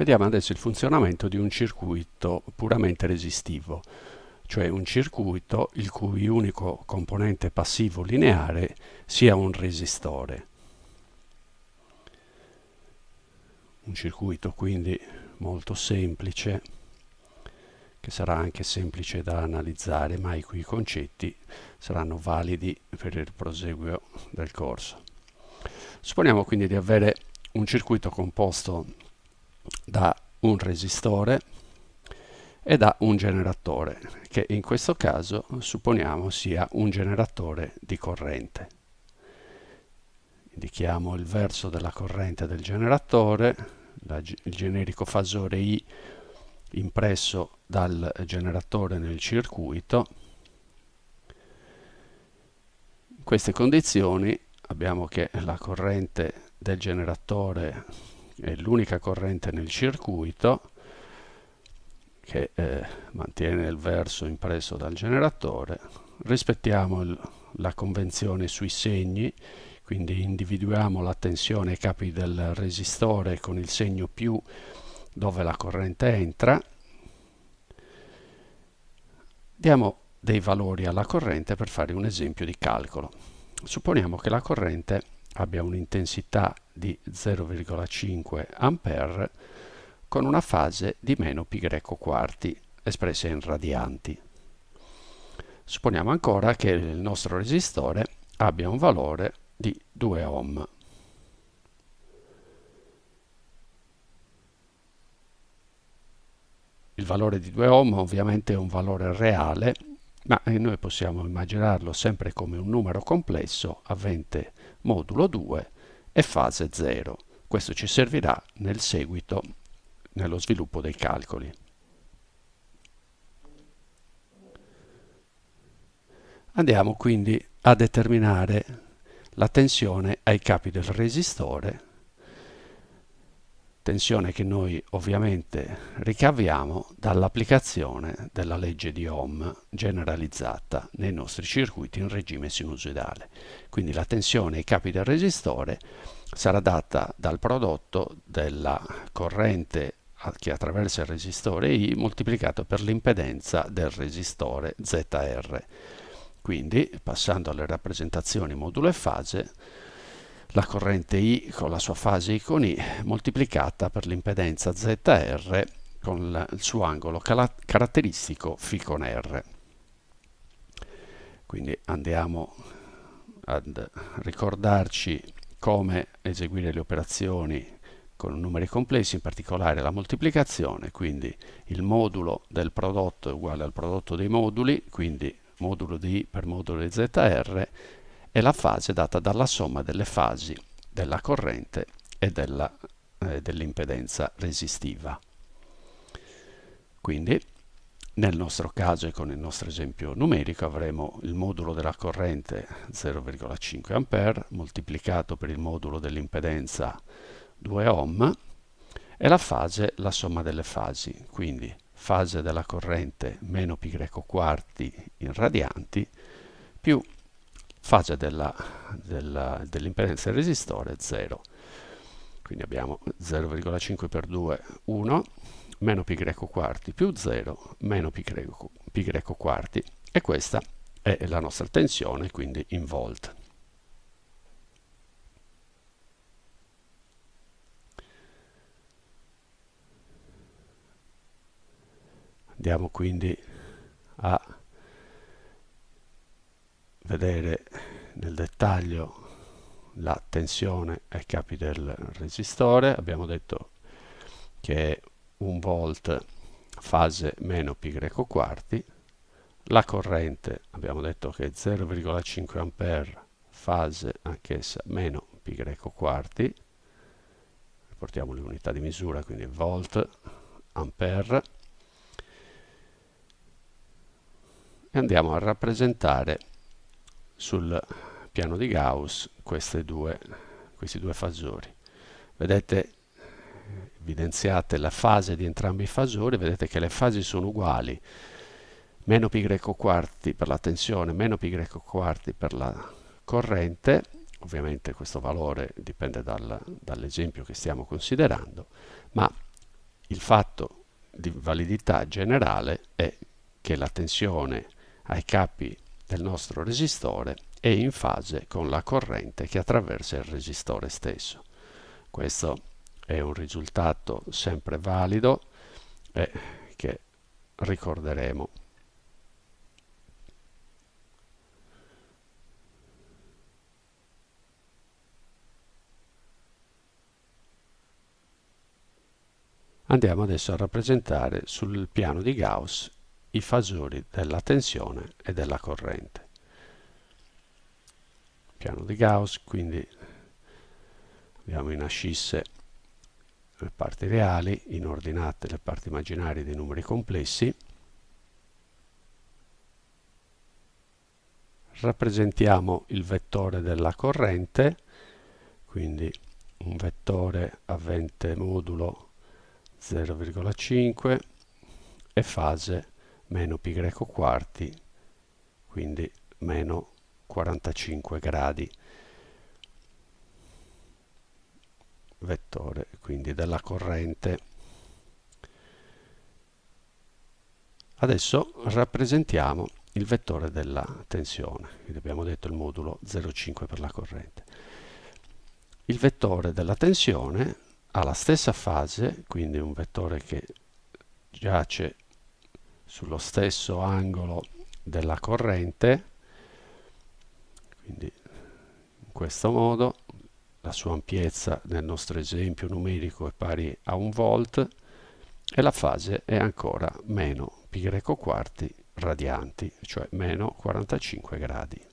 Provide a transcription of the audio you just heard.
Vediamo adesso il funzionamento di un circuito puramente resistivo, cioè un circuito il cui unico componente passivo lineare sia un resistore. Un circuito quindi molto semplice, che sarà anche semplice da analizzare, ma i cui concetti saranno validi per il proseguio del corso. Supponiamo quindi di avere un circuito composto da un resistore e da un generatore, che in questo caso supponiamo sia un generatore di corrente. Indichiamo il verso della corrente del generatore, la, il generico fasore I impresso dal generatore nel circuito. In queste condizioni abbiamo che la corrente del generatore è l'unica corrente nel circuito che eh, mantiene il verso impresso dal generatore. Rispettiamo il, la convenzione sui segni, quindi individuiamo la tensione ai capi del resistore con il segno più dove la corrente entra. Diamo dei valori alla corrente per fare un esempio di calcolo. Supponiamo che la corrente abbia un'intensità di 0,5 A con una fase di meno π quarti espressa in radianti. Supponiamo ancora che il nostro resistore abbia un valore di 2 ohm. Il valore di 2 ohm ovviamente è un valore reale, ma noi possiamo immaginarlo sempre come un numero complesso avente modulo 2 e fase 0. Questo ci servirà nel seguito, nello sviluppo dei calcoli. Andiamo quindi a determinare la tensione ai capi del resistore tensione che noi ovviamente ricaviamo dall'applicazione della legge di Ohm generalizzata nei nostri circuiti in regime sinusoidale. Quindi la tensione ai capi del resistore sarà data dal prodotto della corrente che attraversa il resistore I moltiplicato per l'impedenza del resistore ZR. Quindi, passando alle rappresentazioni modulo e fase, la corrente I con la sua fase I con I moltiplicata per l'impedenza ZR con il suo angolo caratteristico φ con R. Quindi andiamo ad ricordarci come eseguire le operazioni con numeri complessi, in particolare la moltiplicazione, quindi il modulo del prodotto è uguale al prodotto dei moduli, quindi modulo di I per modulo di ZR, è la fase data dalla somma delle fasi della corrente e eh, dell'impedenza resistiva. Quindi nel nostro caso e con il nostro esempio numerico avremo il modulo della corrente 0,5 A moltiplicato per il modulo dell'impedenza 2 ohm e la fase la somma delle fasi, quindi fase della corrente meno greco quarti in radianti più fase dell'impedenza dell del resistore 0. Quindi abbiamo 0,5 per 2, 1, meno pi greco quarti più 0, meno pi greco, pi greco quarti. E questa è la nostra tensione, quindi in volt. Andiamo quindi a vedere nel dettaglio la tensione ai capi del resistore. Abbiamo detto che è 1 volt fase meno pi greco quarti. La corrente abbiamo detto che è 0,5 ampere fase anch'essa meno pi greco quarti. Riportiamo le unità di misura quindi volt ampere. E andiamo a rappresentare sul piano di Gauss due, questi due fasori. Vedete evidenziate la fase di entrambi i fasori, vedete che le fasi sono uguali, meno greco quarti per la tensione, meno greco quarti per la corrente, ovviamente questo valore dipende dal, dall'esempio che stiamo considerando, ma il fatto di validità generale è che la tensione ai capi del nostro resistore è in fase con la corrente che attraversa il resistore stesso. Questo è un risultato sempre valido e che ricorderemo. Andiamo adesso a rappresentare sul piano di Gauss i fasori della tensione e della corrente. Piano di Gauss, quindi abbiamo in ascisse le parti reali, in ordinate le parti immaginarie dei numeri complessi. Rappresentiamo il vettore della corrente, quindi un vettore avente modulo 0,5 e fase meno π quarti, quindi meno 45 gradi. Vettore quindi della corrente. Adesso rappresentiamo il vettore della tensione, quindi abbiamo detto il modulo 0,5 per la corrente. Il vettore della tensione ha la stessa fase, quindi un vettore che giace sullo stesso angolo della corrente, quindi in questo modo la sua ampiezza nel nostro esempio numerico è pari a un volt e la fase è ancora meno greco quarti radianti, cioè meno 45 gradi.